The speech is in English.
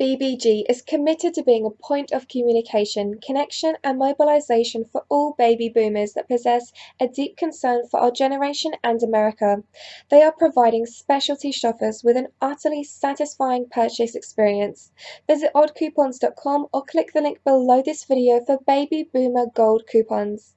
BBG is committed to being a point of communication, connection, and mobilization for all baby boomers that possess a deep concern for our generation and America. They are providing specialty shoppers with an utterly satisfying purchase experience. Visit oddcoupons.com or click the link below this video for baby boomer gold coupons.